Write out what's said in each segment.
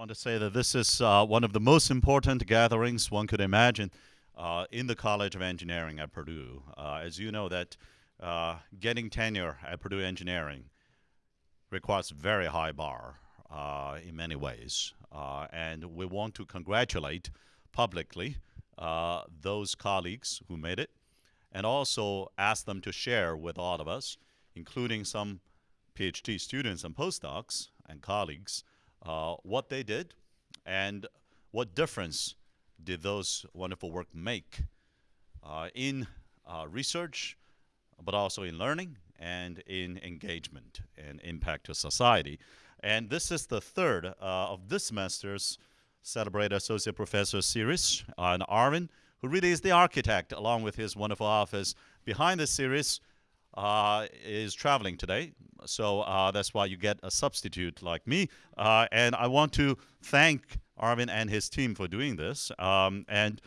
want to say that this is uh, one of the most important gatherings one could imagine uh, in the College of Engineering at Purdue. Uh, as you know that uh, getting tenure at Purdue Engineering requires a very high bar uh, in many ways. Uh, and we want to congratulate publicly those colleagues who made it and also ask them to share with all of us, including some PhD students and postdocs and colleagues, uh, what they did and what difference did those wonderful work make uh, in uh, research, but also in learning and in engagement and impact to society. And this is the third uh, of this semester's Celebrate Associate Professor series. and Arvin, who really is the architect, along with his wonderful office behind this series, uh, is traveling today. So uh, that's why you get a substitute like me. Uh, and I want to thank Arvin and his team for doing this. Um, and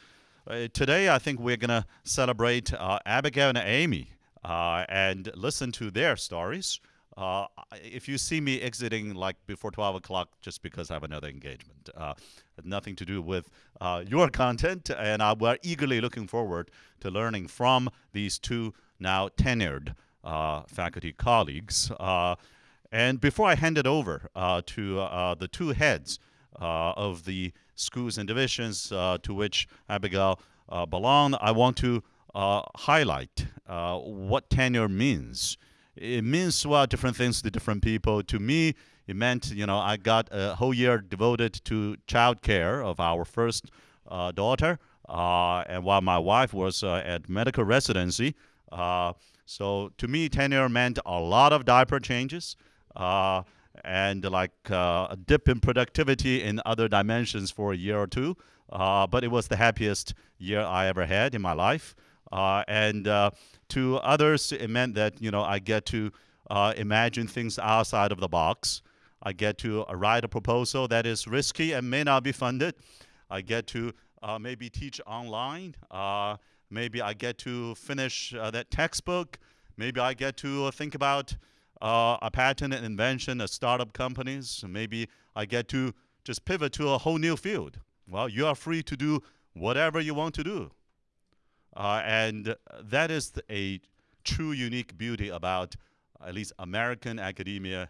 uh, today I think we're going to celebrate uh, Abigail and Amy uh, and listen to their stories. Uh, if you see me exiting like before 12 o'clock just because I have another engagement, nothing to do with your content, and uh, we're eagerly looking forward to learning from these two now tenured Uh, faculty colleagues. Uh, and before I hand it over uh, to uh, the two heads of the schools and divisions to which Abigail belonged, I want to highlight what tenure means it means well different things to different people. To me, it meant you know I got a whole year devoted to child care of our first uh, daughter, uh, and while my wife was uh, at medical residency. Uh, so to me, tenure meant a lot of diaper changes uh, and like uh, a dip in productivity in other dimensions for a year or two. but it was the happiest year I ever had in my life. and to others, it meant that you know I get to uh, imagine things outside of the box. I get to uh, write a proposal that is risky and may not be funded. I get to uh, maybe teach online. Uh, maybe I get to finish uh, that textbook. Maybe I get to uh, think about a patent and invention at startup companies. Maybe I get to just pivot to a whole new field. Well, you are free to do whatever you want to do. Uh, and that is a true unique beauty about at least American academia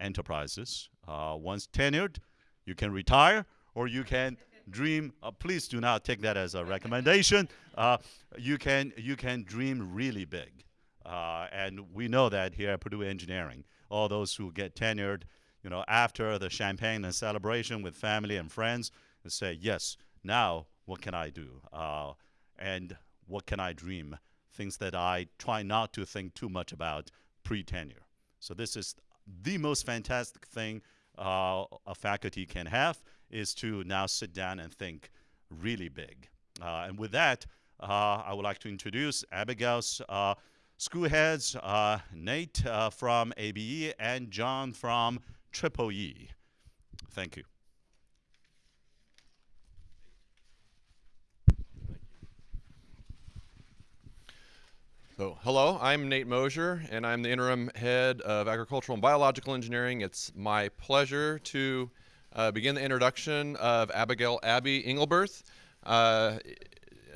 enterprises. Uh, once tenured, you can retire or you can dream. Uh, please do not take that as a recommendation. Uh, you can you can dream really big, uh, and we know that here at Purdue Engineering. All those who get tenured, you know, after the champagne and celebration with family and friends, and say, yes, now what can I do? Uh, and what can I dream? Things that I try not to think too much about pre-tenure. So this is the most fantastic thing uh, a faculty can have is to now sit down and think really big. Uh, and with that, uh, I would like to introduce Abigail's uh, school heads, uh, Nate from ABE and John from Triple E. Thank you. So, hello, I'm Nate Mosier, and I'm the interim head of agricultural and biological engineering. It's my pleasure to uh, begin the introduction of Abigail Abby Engelberth uh,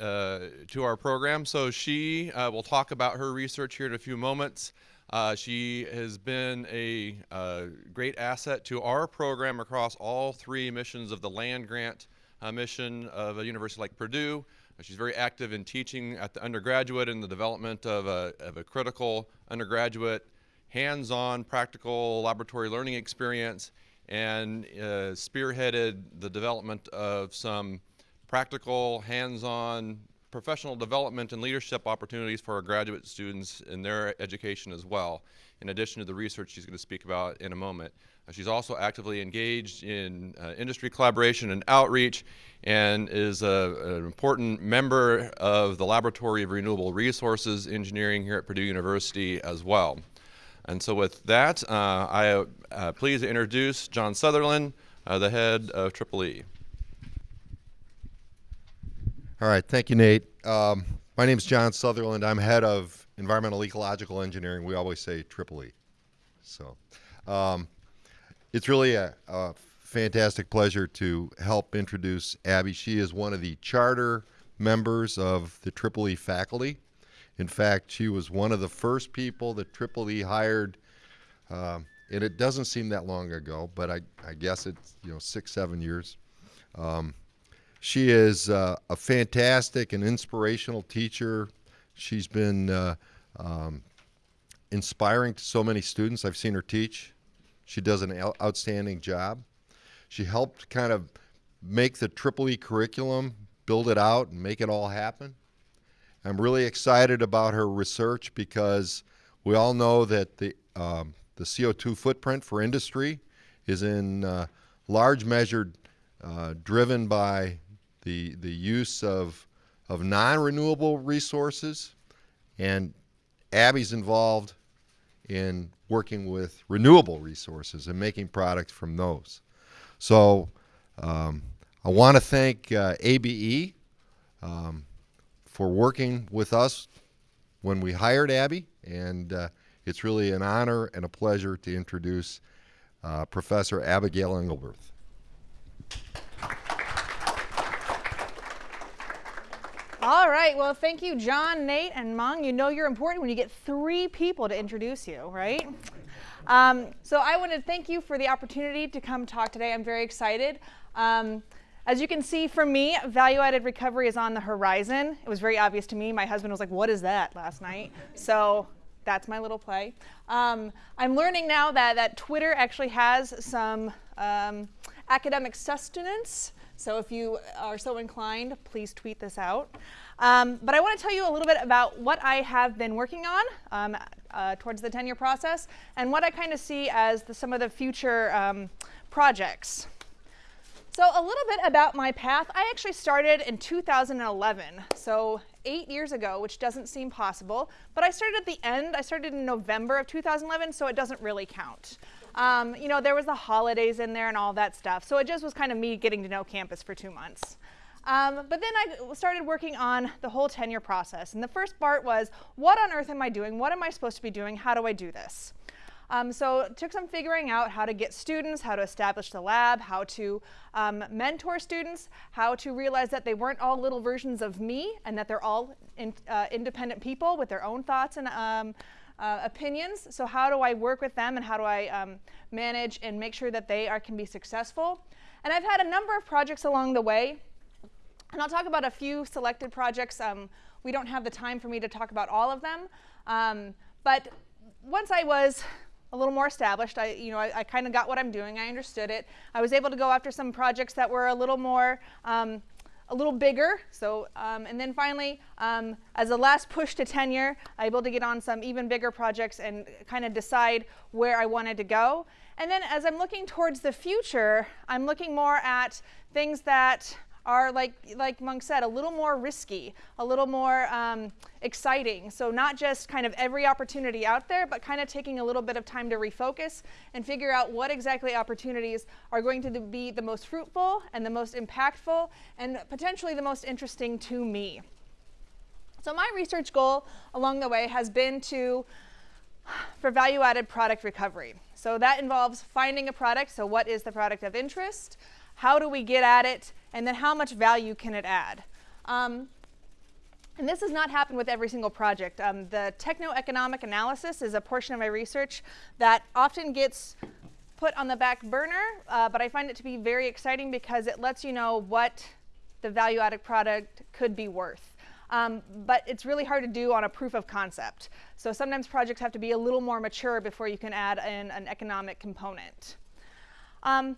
uh, to our program. So, she uh, will talk about her research here in a few moments. Uh, she has been a uh, great asset to our program across all three missions of the land grant mission of a university like Purdue. She's very active in teaching at the undergraduate and the development of a, of a critical undergraduate hands-on practical laboratory learning experience and uh, spearheaded the development of some practical hands-on professional development and leadership opportunities for our graduate students in their education as well, in addition to the research she's going to speak about in a moment. Uh, she's also actively engaged in uh, industry collaboration and outreach and is a, an important member of the Laboratory of Renewable Resources Engineering here at Purdue University as well. And so with that, uh, I uh, pleased to introduce John Sutherland, uh, the head of Triple E. All right, thank you, Nate. Um, my name is John Sutherland. I'm head of environmental ecological engineering. We always say Triple E. So um, it's really a, a fantastic pleasure to help introduce Abby. She is one of the charter members of the Triple E faculty. In fact, she was one of the first people that Triple E hired, um, and it doesn't seem that long ago, but I, I guess it's you know six, seven years. Um, she is uh, a fantastic and inspirational teacher. She's been uh, um, inspiring to so many students. I've seen her teach. She does an outstanding job. She helped kind of make the Triple E curriculum, build it out, and make it all happen. I'm really excited about her research because we all know that the um, the CO2 footprint for industry is in uh, large measure uh, driven by the the use of of non-renewable resources, and Abby's involved in working with renewable resources and making products from those. So um, I want to thank uh, ABE um, for working with us when we hired Abby, and uh, it's really an honor and a pleasure to introduce uh, Professor Abigail Engelberth. All right. Well, thank you, John, Nate, and Mung. You know you're important when you get three people to introduce you, right? Um, so I want to thank you for the opportunity to come talk today. I'm very excited. Um, as you can see from me, value-added recovery is on the horizon. It was very obvious to me. My husband was like, what is that last night? So that's my little play. Um, I'm learning now that, that Twitter actually has some um, academic sustenance. So if you are so inclined, please tweet this out. Um, but I want to tell you a little bit about what I have been working on um, uh, towards the tenure process and what I kind of see as the, some of the future um, projects. So a little bit about my path. I actually started in 2011, so eight years ago, which doesn't seem possible. But I started at the end. I started in November of 2011, so it doesn't really count. Um, you know, there was the holidays in there and all that stuff. So it just was kind of me getting to know campus for two months. Um, but then I started working on the whole tenure process. And the first part was, what on earth am I doing? What am I supposed to be doing? How do I do this? Um, so it took some figuring out how to get students, how to establish the lab, how to um, mentor students, how to realize that they weren't all little versions of me and that they're all in, uh, independent people with their own thoughts and um, uh, opinions. So how do I work with them and how do I um, manage and make sure that they are, can be successful? And I've had a number of projects along the way. And I'll talk about a few selected projects. Um, we don't have the time for me to talk about all of them. Um, but once I was a little more established, I, you know, I, I kind of got what I'm doing. I understood it. I was able to go after some projects that were a little more um, a little bigger. So, um, and then finally, um, as a last push to tenure, I able to get on some even bigger projects and kind of decide where I wanted to go. And then as I'm looking towards the future, I'm looking more at things that are like like Mung said, a little more risky, a little more um, exciting. So not just kind of every opportunity out there, but kind of taking a little bit of time to refocus and figure out what exactly opportunities are going to be the most fruitful and the most impactful and potentially the most interesting to me. So my research goal along the way has been to for value-added product recovery. So that involves finding a product. So what is the product of interest? How do we get at it? And then how much value can it add? Um, and this has not happened with every single project. Um, the techno-economic analysis is a portion of my research that often gets put on the back burner, uh, but I find it to be very exciting because it lets you know what the value-added product could be worth. Um, but it's really hard to do on a proof of concept. So sometimes projects have to be a little more mature before you can add in an economic component. Um,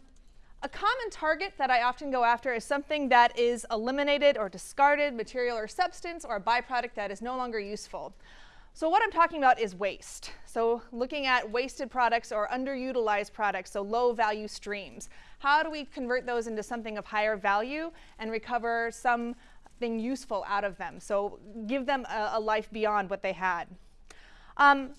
a common target that I often go after is something that is eliminated or discarded, material or substance, or a byproduct that is no longer useful. So what I'm talking about is waste. So looking at wasted products or underutilized products, so low value streams. How do we convert those into something of higher value and recover something useful out of them? So give them a, a life beyond what they had. Um,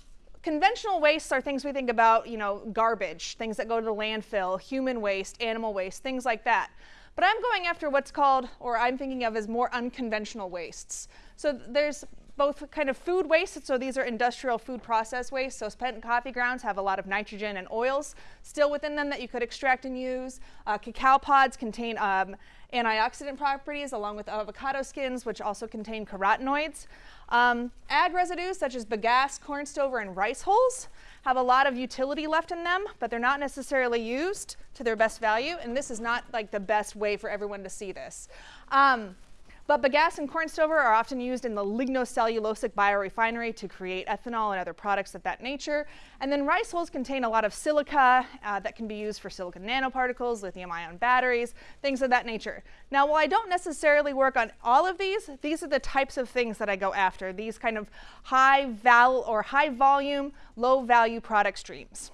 Conventional wastes are things we think about, you know, garbage, things that go to the landfill, human waste, animal waste, things like that. But I'm going after what's called, or I'm thinking of as more unconventional wastes. So there's both kind of food waste, so these are industrial food process waste. So spent coffee grounds have a lot of nitrogen and oils still within them that you could extract and use. Uh, cacao pods contain um, antioxidant properties along with avocado skins, which also contain carotenoids. Um, ag residues such as bagasse, corn stover, and rice hulls have a lot of utility left in them, but they're not necessarily used to their best value, and this is not like the best way for everyone to see this. Um, but bagasse and corn stover are often used in the lignocellulosic biorefinery to create ethanol and other products of that nature. And then rice hulls contain a lot of silica uh, that can be used for silicon nanoparticles, lithium ion batteries, things of that nature. Now, while I don't necessarily work on all of these, these are the types of things that I go after, these kind of high val or high volume, low value product streams.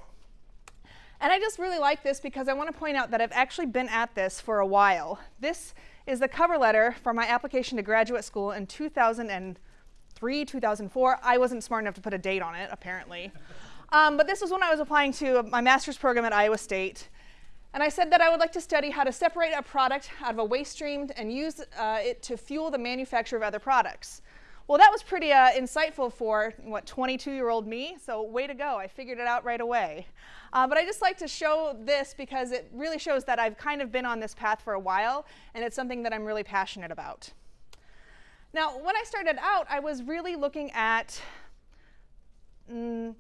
And I just really like this because I want to point out that I've actually been at this for a while. This is the cover letter for my application to graduate school in 2003, 2004. I wasn't smart enough to put a date on it, apparently. Um, but this was when I was applying to my master's program at Iowa State. And I said that I would like to study how to separate a product out of a waste stream and use uh, it to fuel the manufacture of other products. Well, that was pretty uh, insightful for, what, 22-year-old me, so way to go. I figured it out right away. Uh, but I just like to show this because it really shows that I've kind of been on this path for a while, and it's something that I'm really passionate about. Now, when I started out, I was really looking at mm,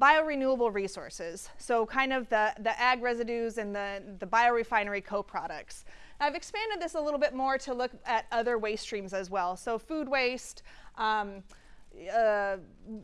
biorenewable resources, so kind of the, the ag residues and the, the biorefinery co-products. I've expanded this a little bit more to look at other waste streams as well, so food waste, um, uh,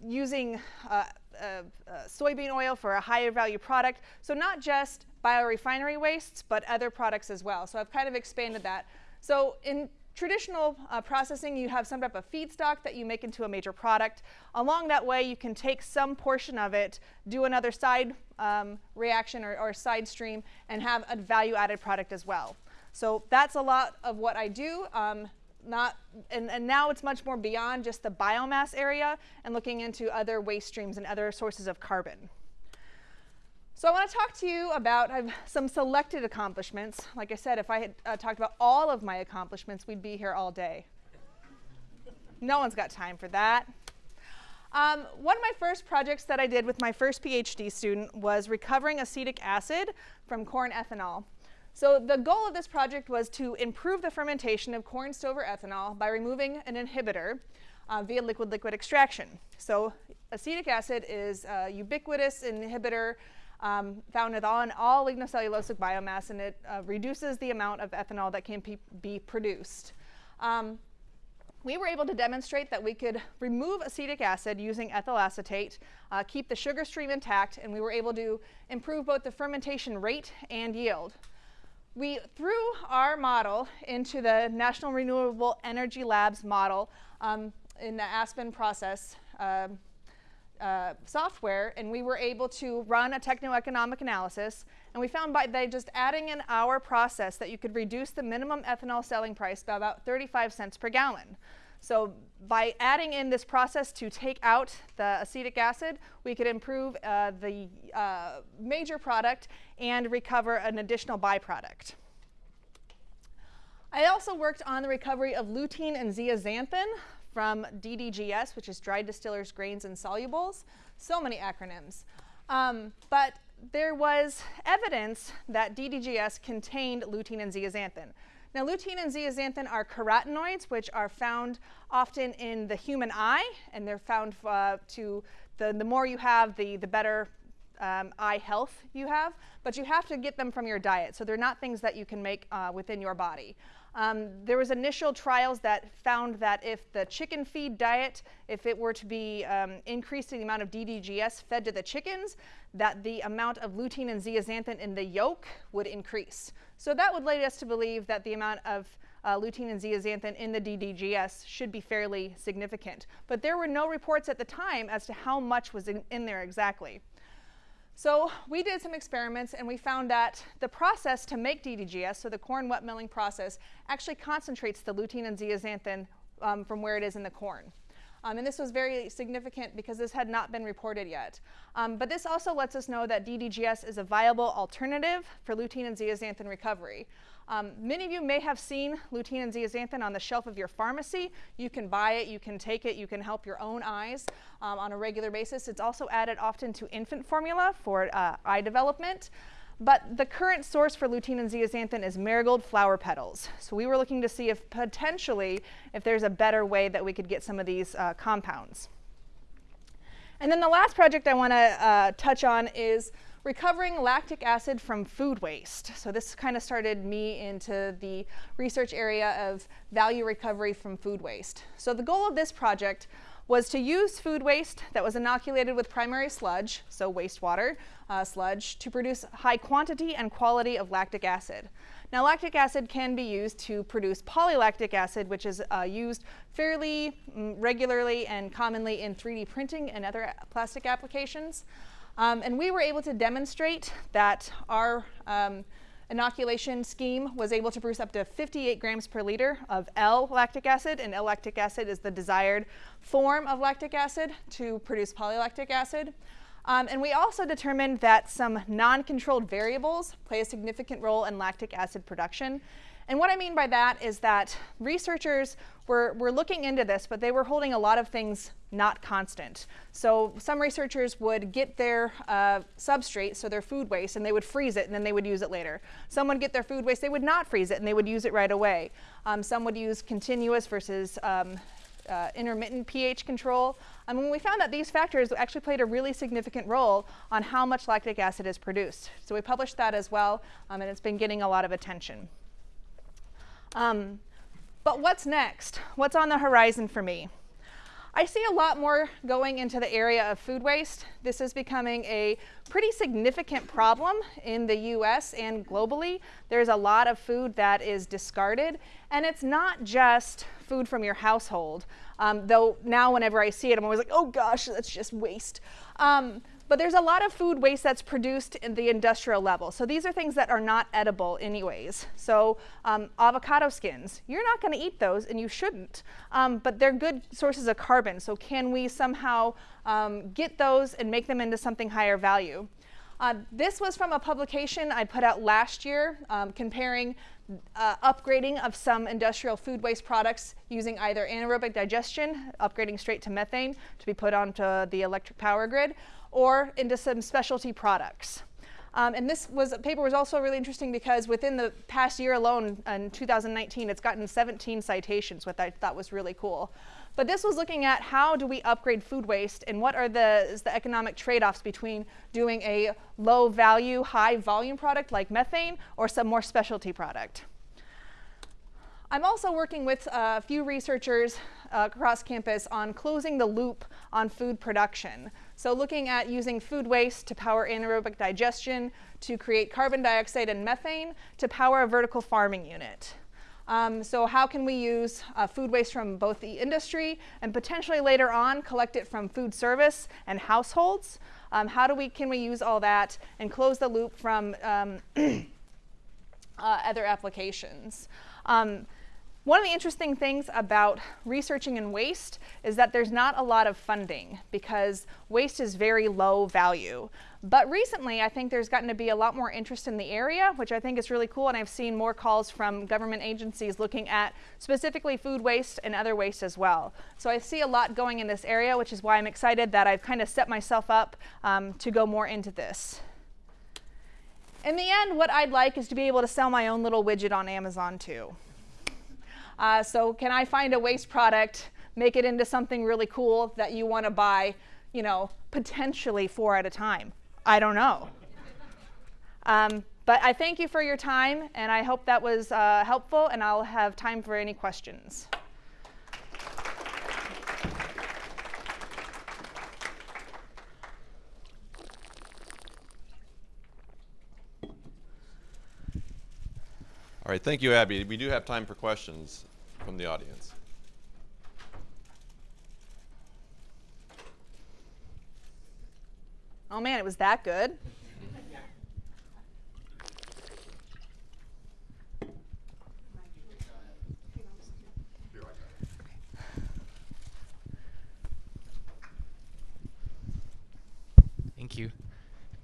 using uh, uh, soybean oil for a higher value product. So not just biorefinery wastes, but other products as well. So I've kind of expanded that. So in traditional uh, processing, you have some type of feedstock that you make into a major product. Along that way, you can take some portion of it, do another side um, reaction or, or side stream, and have a value-added product as well. So that's a lot of what I do. Um, not, and, and now it's much more beyond just the biomass area and looking into other waste streams and other sources of carbon. So I want to talk to you about some selected accomplishments. Like I said, if I had uh, talked about all of my accomplishments, we'd be here all day. no one's got time for that. Um, one of my first projects that I did with my first PhD student was recovering acetic acid from corn ethanol. So the goal of this project was to improve the fermentation of corn stover ethanol by removing an inhibitor uh, via liquid-liquid extraction. So acetic acid is a ubiquitous inhibitor um, found in all, in all lignocellulosic biomass, and it uh, reduces the amount of ethanol that can be produced. Um, we were able to demonstrate that we could remove acetic acid using ethyl acetate, uh, keep the sugar stream intact, and we were able to improve both the fermentation rate and yield. We threw our model into the National Renewable Energy Labs model um, in the Aspen process um, uh, software, and we were able to run a techno-economic analysis, and we found by just adding in our process that you could reduce the minimum ethanol selling price by about 35 cents per gallon. So by adding in this process to take out the acetic acid, we could improve uh, the uh, major product and recover an additional byproduct. I also worked on the recovery of lutein and zeaxanthin from DDGS, which is dried distillers, grains, and solubles. So many acronyms. Um, but there was evidence that DDGS contained lutein and zeaxanthin. Now, lutein and zeaxanthin are carotenoids, which are found often in the human eye, and they're found uh, to, the, the more you have, the, the better um, eye health you have, but you have to get them from your diet. So they're not things that you can make uh, within your body. Um, there was initial trials that found that if the chicken feed diet, if it were to be um, increasing the amount of DDGS fed to the chickens, that the amount of lutein and zeaxanthin in the yolk would increase. So that would lead us to believe that the amount of uh, lutein and zeaxanthin in the DDGS should be fairly significant. But there were no reports at the time as to how much was in, in there exactly. So we did some experiments and we found that the process to make DDGS, so the corn wet milling process, actually concentrates the lutein and zeaxanthin um, from where it is in the corn. Um, and this was very significant because this had not been reported yet. Um, but this also lets us know that DDGS is a viable alternative for lutein and zeaxanthin recovery. Um, many of you may have seen lutein and zeaxanthin on the shelf of your pharmacy. You can buy it, you can take it, you can help your own eyes um, on a regular basis. It's also added often to infant formula for uh, eye development. But the current source for lutein and zeaxanthin is marigold flower petals. So we were looking to see if potentially if there's a better way that we could get some of these uh, compounds. And then the last project I want to uh, touch on is recovering lactic acid from food waste. So this kind of started me into the research area of value recovery from food waste. So the goal of this project was to use food waste that was inoculated with primary sludge, so wastewater uh, sludge, to produce high quantity and quality of lactic acid. Now, lactic acid can be used to produce polylactic acid, which is uh, used fairly mm, regularly and commonly in 3D printing and other plastic applications. Um, and we were able to demonstrate that our um, inoculation scheme was able to produce up to 58 grams per liter of L-lactic acid, and L-lactic acid is the desired form of lactic acid to produce polylactic acid. Um, and we also determined that some non-controlled variables play a significant role in lactic acid production. And what I mean by that is that researchers were, looking into this, but they were holding a lot of things not constant. So some researchers would get their uh, substrate, so their food waste, and they would freeze it and then they would use it later. Some would get their food waste, they would not freeze it and they would use it right away. Um, some would use continuous versus um, uh, intermittent pH control. And mean, we found that these factors actually played a really significant role on how much lactic acid is produced. So we published that as well, um, and it's been getting a lot of attention. Um, but what's next? What's on the horizon for me? I see a lot more going into the area of food waste. This is becoming a pretty significant problem in the US and globally. There's a lot of food that is discarded, and it's not just food from your household. Um, though now, whenever I see it, I'm always like, oh gosh, that's just waste. Um, but there's a lot of food waste that's produced in the industrial level. So these are things that are not edible anyways. So um, avocado skins, you're not going to eat those and you shouldn't, um, but they're good sources of carbon. So can we somehow um, get those and make them into something higher value? Uh, this was from a publication I put out last year um, comparing uh, upgrading of some industrial food waste products using either anaerobic digestion, upgrading straight to methane to be put onto the electric power grid, or into some specialty products. Um, and this was, paper was also really interesting because within the past year alone, in 2019, it's gotten 17 citations, which I thought was really cool. But this was looking at how do we upgrade food waste and what are the, the economic trade-offs between doing a low value, high volume product like methane or some more specialty product. I'm also working with a few researchers uh, across campus on closing the loop on food production. So looking at using food waste to power anaerobic digestion, to create carbon dioxide and methane, to power a vertical farming unit. Um, so how can we use uh, food waste from both the industry and potentially later on collect it from food service and households? Um, how do we, can we use all that and close the loop from um, uh, other applications? One of the interesting things about researching in waste is that there's not a lot of funding because waste is very low value. But recently, I think there's gotten to be a lot more interest in the area, which I think is really cool. And I've seen more calls from government agencies looking at specifically food waste and other waste as well. So I see a lot going in this area, which is why I'm excited that I've kind of set myself up um, to go more into this. In the end, what I'd like is to be able to sell my own little widget on Amazon too. Uh, so can I find a waste product, make it into something really cool that you want to buy, you know, potentially four at a time? I don't know. Um, but I thank you for your time, and I hope that was uh, helpful, and I'll have time for any questions. All right, thank you, Abby. We do have time for questions from the audience? Oh man, it was that good. Thank you.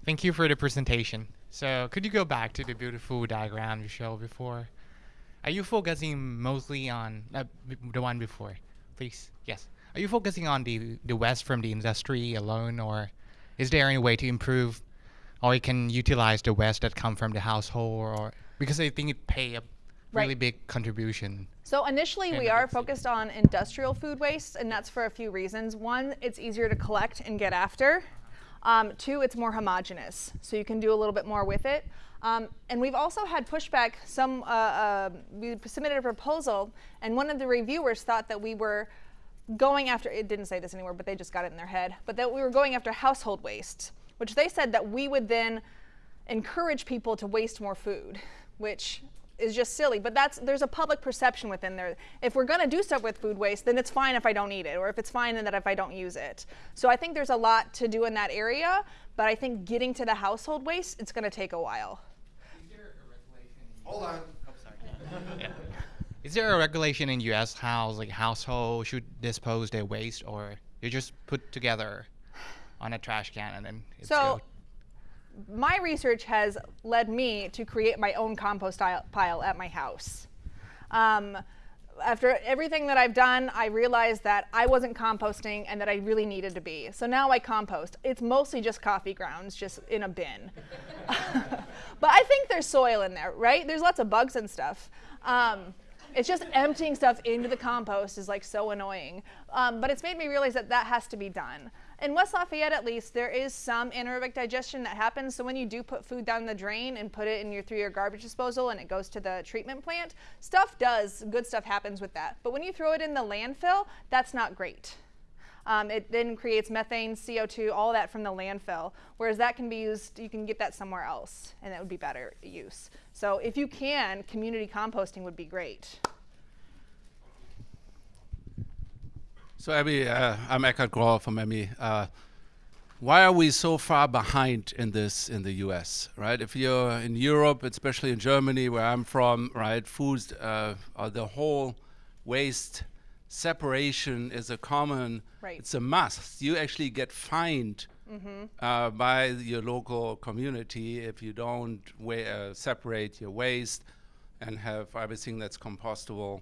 Thank you for the presentation. So could you go back to the beautiful diagram you showed before? Are you focusing mostly on uh, the one before, please? Yes. Are you focusing on the the waste from the industry alone, or is there any way to improve, or you can utilize the waste that come from the household, or because I think it pay a really big contribution. So initially, we are focused on industrial food waste, and that's for a few reasons. One, it's easier to collect and get after. Um, two, it's more homogenous, so you can do a little bit more with it. Um, and we've also had pushback. Some uh, uh, we submitted a proposal, and one of the reviewers thought that we were going after. It didn't say this anywhere, but they just got it in their head. But that we were going after household waste, which they said that we would then encourage people to waste more food, which is just silly. But that's there's a public perception within there. If we're going to do stuff with food waste, then it's fine if I don't eat it, or if it's fine and that if I don't use it. So I think there's a lot to do in that area. But I think getting to the household waste, it's going to take a while. Hold on. Is there a regulation in U.S. how like household should dispose their waste, or you just put together on a trash can and then it's So, go? my research has led me to create my own compost pile at my house. Um, after everything that I've done, I realized that I wasn't composting and that I really needed to be. So now I compost. It's mostly just coffee grounds, just in a bin. but I think there's soil in there, right? There's lots of bugs and stuff. Um, it's just emptying stuff into the compost is like so annoying. Um, but it's made me realize that that has to be done. In West Lafayette, at least, there is some anaerobic digestion that happens. So when you do put food down the drain and put it in your through your garbage disposal and it goes to the treatment plant, stuff does good stuff happens with that. But when you throw it in the landfill, that's not great. Um, it then creates methane, CO2, all that from the landfill. Whereas that can be used, you can get that somewhere else, and that would be better use. So if you can, community composting would be great. So, Abby, uh, I'm Eckhard Groll from ME. Uh, why are we so far behind in this in the U.S. Right? If you're in Europe, especially in Germany, where I'm from, right, foods, uh, or the whole waste separation is a common. Right. It's a must. You actually get fined uh, by your local community if you don't uh, separate your waste and have everything that's compostable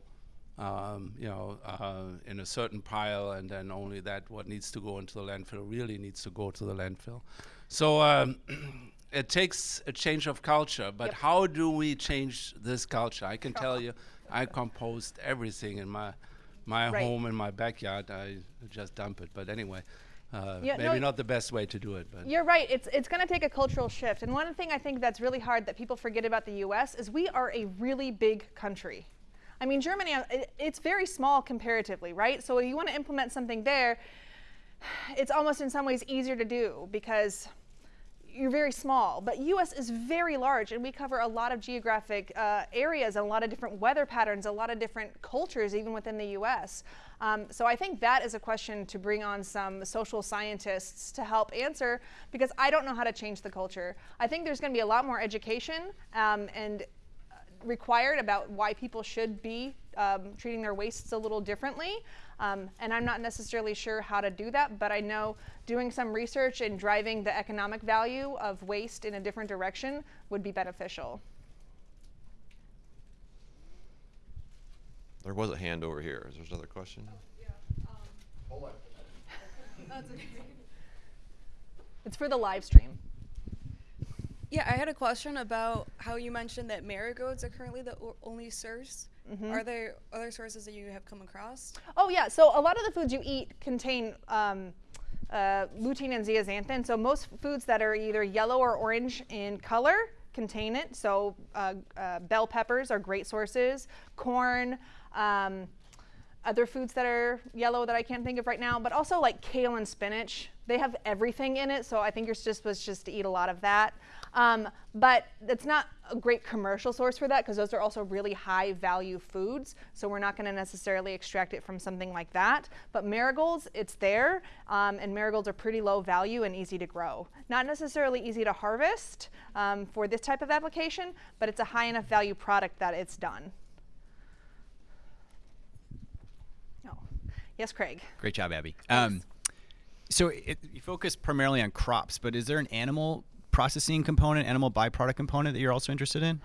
um, you know, uh, in a certain pile, and then only that what needs to go into the landfill really needs to go to the landfill. So um, it takes a change of culture, but Yep. how do we change this culture? I can tell you, I compost everything in my my Right. home in my backyard. I just dump it. But anyway, uh, Yeah, maybe y- not the best way to do it. But You're right. It's it's going to take a cultural shift. And one thing I think that's really hard that people forget about the U.S. is we are a really big country. I mean, Germany, uh, it, it's very small comparatively, right? So if you want to implement something there, it's almost in some ways easier to do because you're very small. But U.S. is very large, and we cover a lot of geographic uh, areas and a lot of different weather patterns, a lot of different cultures, even within the U.S. Um, so I think that is a question to bring on some social scientists to help answer because I don't know how to change the culture. I think there's going to be a lot more education um, and required about why people should be um, treating their wastes a little differently. Um, and I'm not necessarily sure how to do that, but I know doing some research and driving the economic value of waste in a different direction would be beneficial. There was a hand over here. Is there another question? Yeah. Hold it. It's for the live stream. Yeah, I had a question about how you mentioned that marigolds are currently the o- only source. Are there other sources that you have come across? Oh yeah, so a lot of the foods you eat contain um, uh, lutein and zeaxanthin. So most foods that are either yellow or orange in color contain it. So uh, uh, bell peppers are great sources. Corn. Um, other foods that are yellow that I can't think of right now, but also like kale and spinach. They have everything in it, so I think you're just supposed just to eat a lot of that. Um, but it's not a great commercial source for that because those are also really high value foods. So we're not going to necessarily extract it from something like that. But marigolds, it's there, um, and marigolds are pretty low value and easy to grow. Not necessarily easy to harvest um, for this type of application, but it's a high enough value product that it's done. Oh, yes, Craig. Great job, Abby. Um, so it, you focus primarily on crops, but is there an animal processing component, animal byproduct component that you're also interested in?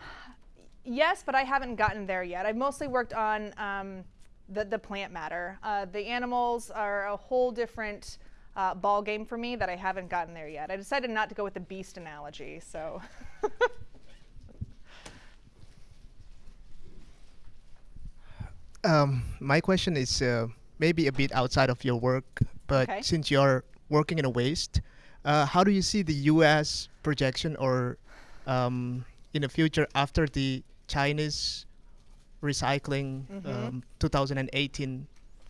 Yes, but I haven't gotten there yet. I've mostly worked on um, the, the plant matter. Uh, the animals are a whole different uh, ball game for me that I haven't gotten there yet. I decided not to go with the beast analogy, so. Um, my question is uh, maybe a bit outside of your work, but Okay. since you're working in a waste, uh, how do you see the U.S. projection or um, in the future after the Chinese recycling um, 2018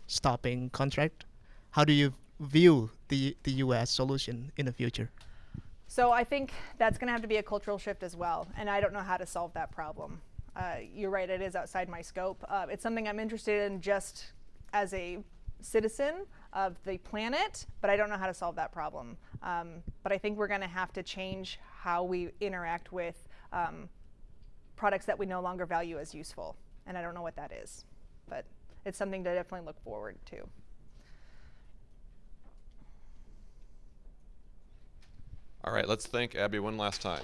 stopping contract? How do you view the the U.S. solution in the future? So I think that's going to have to be a cultural shift as well, and I don't know how to solve that problem. Uh, you're right; it is outside my scope. Uh, it's something I'm interested in just as a citizen of the planet, but I don't know how to solve that problem. Um, but I think we're going to have to change how we interact with um, products that we no longer value as useful, and I don't know what that is, but it's something to definitely look forward to. All right, let's thank Abby one last time.